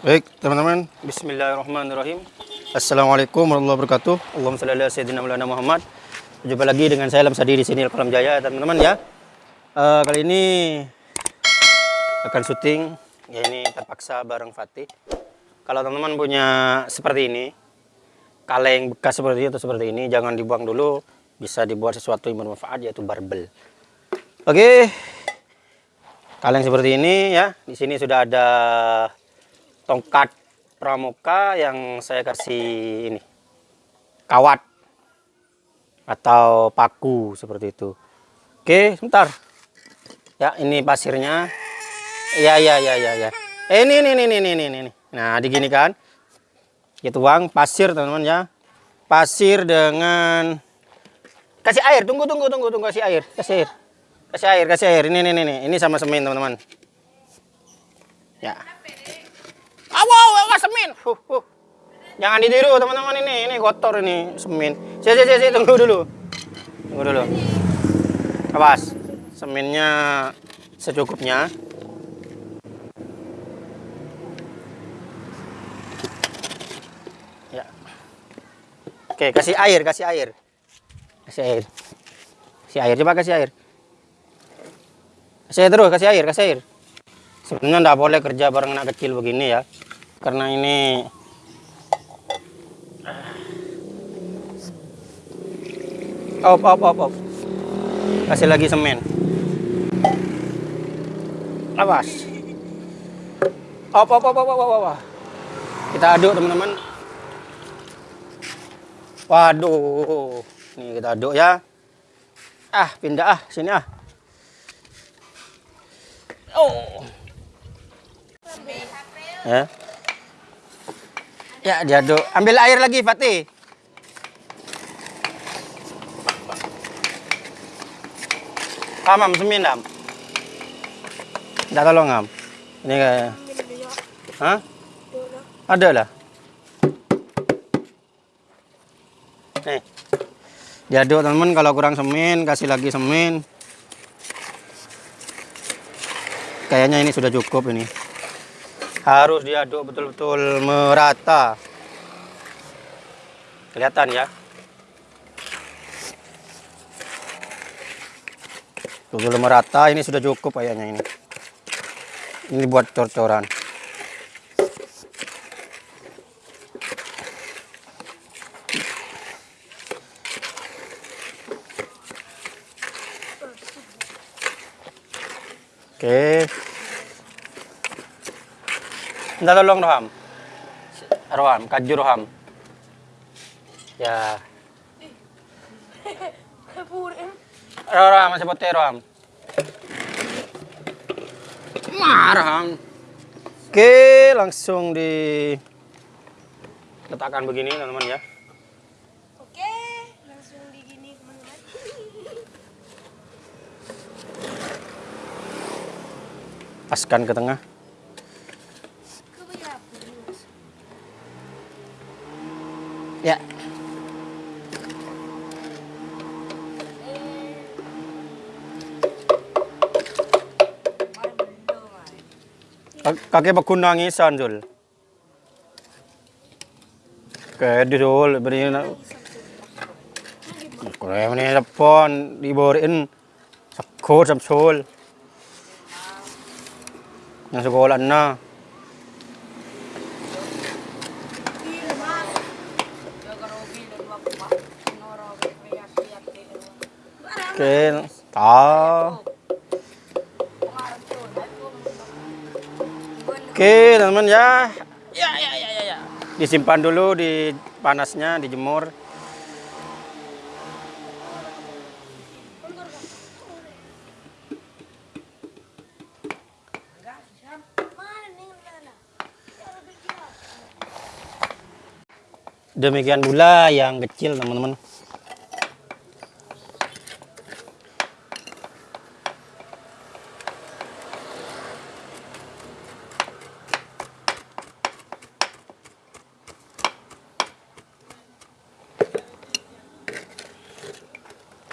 Baik, teman-teman. Bismillahirrahmanirrahim. Assalamualaikum warahmatullahi wabarakatuh. Allahumma shalli ala sayyidina Maulana Muhammad. Jumpa lagi dengan saya Lamsadi di sini Kolam Jaya, teman-teman ya. Eh, kali ini akan syuting ya ini terpaksa bareng Fatih. Kalau teman-teman punya seperti ini, kaleng bekas seperti itu seperti ini, jangan dibuang dulu. Bisa dibuat sesuatu yang bermanfaat yaitu barbel. Oke, kaleng seperti ini ya. Di sini sudah ada tongkat pramuka yang saya kasih ini kawat atau paku seperti itu. Oke, sebentar. Ya, ini pasirnya. Ya, ya, ya, ya, ya. Eh, ini, ini, ini, ini, ini, ini. Nah, digini kan. Kita tuang pasir, teman-teman ya. Pasir dengan kasih air. Tunggu, tunggu, tunggu, tunggu kasih air, kasih air. Kasih air, kasih air. Ini, ini, ini. Ini sama semen, teman-teman. Ya. Semen. Huh, huh. Jangan ditiru teman-teman ini, ini kotor ini semen. Si, si, si, tunggu dulu. Tunggu dulu. Awas, semennya secukupnya. Ya. Oke, kasih air, kasih air. Kasih air. Kasih air, coba kasih air. Kasih terus, kasih air, kasih air. Sebenarnya nggak boleh kerja bareng anak kecil begini ya. Karena ini Op, op, op, op. Kasih lagi semen. Awas. Op, op, op, op, op, op, op. Kita aduk teman-teman. Waduh. Nih kita aduk ya. Ah, pindah ah, sini ah. Oh. Ya. Ya, diaduk. Ambil air lagi, Fatih. Amam, semin am. Dah tolong am. Ini kayak. Hah? Ada lah. Nih. Diaduk teman-teman kalau kurang semen kasih lagi semen. Kayaknya ini sudah cukup ini. Harus diaduk betul-betul merata. Kelihatan ya. Betul merata ini sudah cukup kayaknya ini. Ini buat cor-coran. Oke. Minta tolong Roham. Roham, kaju Roham. Ya. Roham, masih putih Roham. Marham. Oke, langsung di letakkan begini teman-teman ya. Oke, langsung digini teman-teman. Paskan ke tengah. Ya. Kak- Kakek bakun nangisan Jul. Di Jul beri na. Kaya ni telepon diborin sakot sam Jul. Yang sekolah na. Oke, tahu. Oke, teman-teman ya. Ya, ya, ya, ya, ya. Disimpan dulu di panasnya, dijemur. Demikian pula yang kecil, teman-teman.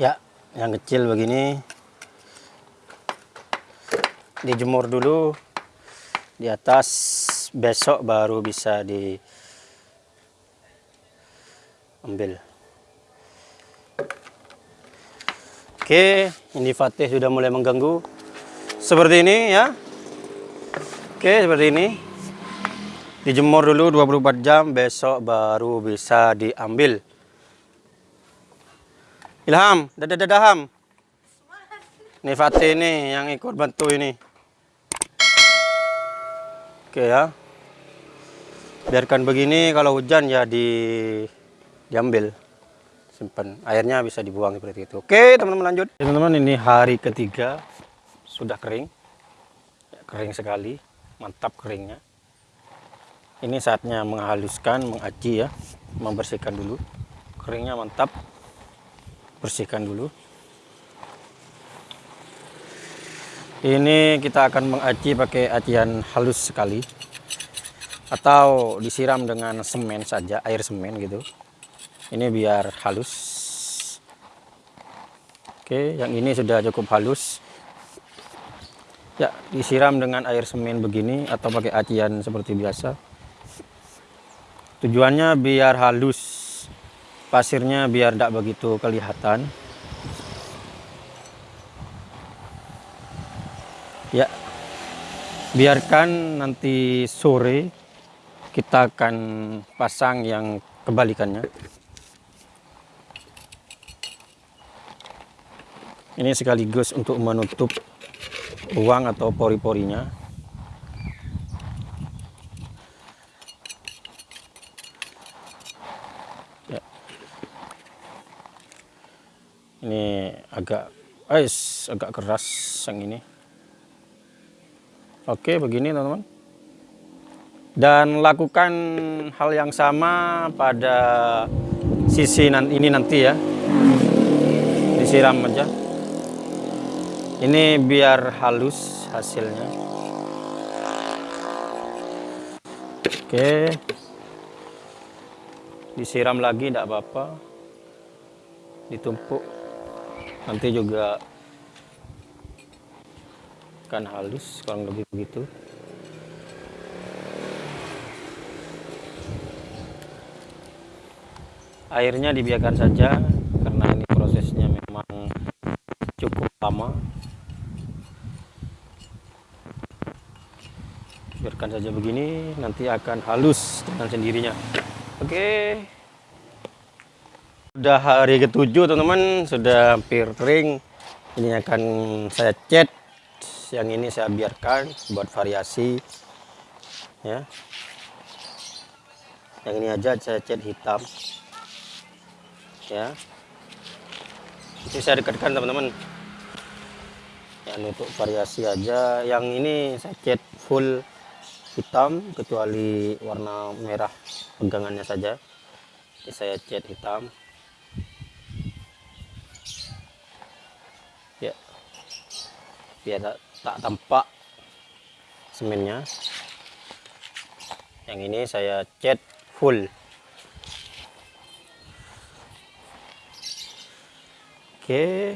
Ya, yang kecil begini dijemur dulu di atas besok baru bisa diambil. Oke, ini Fatih sudah mulai mengganggu. Seperti ini ya. Oke, seperti ini. Dijemur dulu 24 jam, besok baru bisa diambil. Ilham, dadah dadaham. Ini Fatih ini yang ikut bantu ini. Oke ya. Biarkan begini kalau hujan ya di diambil. Simpan. Airnya bisa dibuang seperti itu. Oke, teman-teman lanjut. Teman-teman ini hari ketiga sudah kering. Ya, kering sekali. Mantap keringnya. Ini saatnya menghaluskan, mengaci ya. Membersihkan dulu. Keringnya mantap. Bersihkan dulu. Ini kita akan mengaci pakai acian halus sekali atau disiram dengan semen saja, air semen gitu. Ini biar halus. Oke, yang ini sudah cukup halus. Ya, disiram dengan air semen begini atau pakai acian seperti biasa. Tujuannya biar halus. Pasirnya biar tidak begitu kelihatan. Ya, biarkan nanti sore kita akan pasang yang kebalikannya. Ini sekaligus untuk menutup ruang atau pori-porinya. Ini agak, ais, agak keras yang ini. Oke, begini teman-teman. Dan lakukan hal yang sama pada sisi ini nanti ya. Disiram aja. Ini biar halus hasilnya. Oke. Disiram lagi tidak apa-apa. Ditumpuk. Nanti juga akan halus kurang lebih begitu. Airnya dibiarkan saja karena ini prosesnya memang cukup lama. Biarkan saja begini, nanti akan halus dengan sendirinya. Oke. Sudah hari ketujuh teman-teman, sudah hampir kering. Ini akan saya cat. Yang ini saya biarkan buat variasi. Ya. Yang ini aja saya cat hitam. Ya. Ini saya dekatkan teman-teman. Ya, untuk variasi aja. Yang ini saya cat full hitam kecuali warna merah pegangannya saja. Ini saya cat hitam. Ya. Biar tak, tak tampak semennya. Yang ini saya cat full. Oke.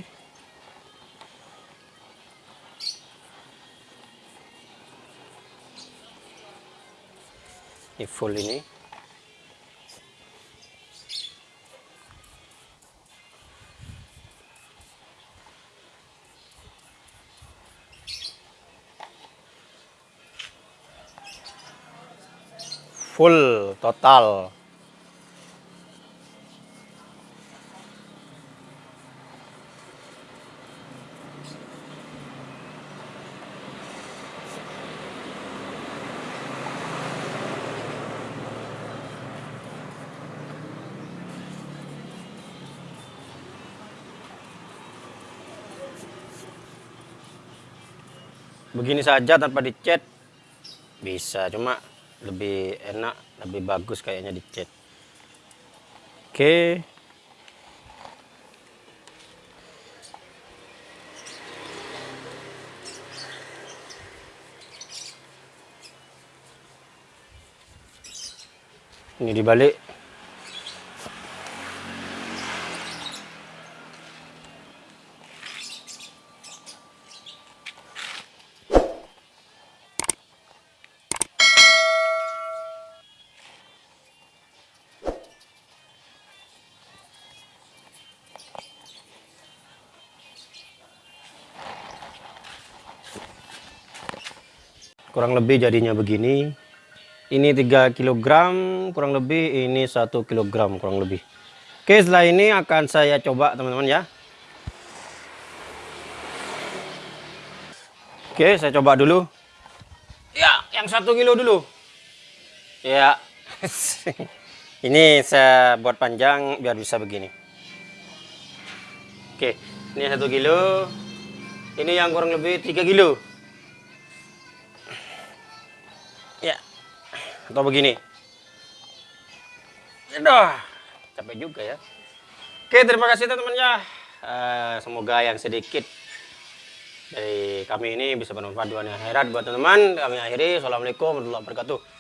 Ini full ini. Full total. Begini saja tanpa dicat bisa, cuma lebih enak, lebih bagus kayaknya dicat. Oke. Ini dibalik. Kurang lebih jadinya begini. Ini 3 kg kurang lebih ini 1 kg kurang lebih. Oke setelah ini akan saya coba teman-teman ya. Oke saya coba dulu. Ya yang satu kilo dulu. Ya. Ini saya buat panjang biar bisa begini. Oke ini satu kilo. Ini yang kurang lebih 3 kilo ya. Atau begini. Aduh, capek juga ya. Oke terima kasih teman-teman ya Eh, semoga yang sedikit dari kami ini bisa bermanfaat dunia akhirat buat teman-teman. Kami akhiri. Assalamualaikum warahmatullahi wabarakatuh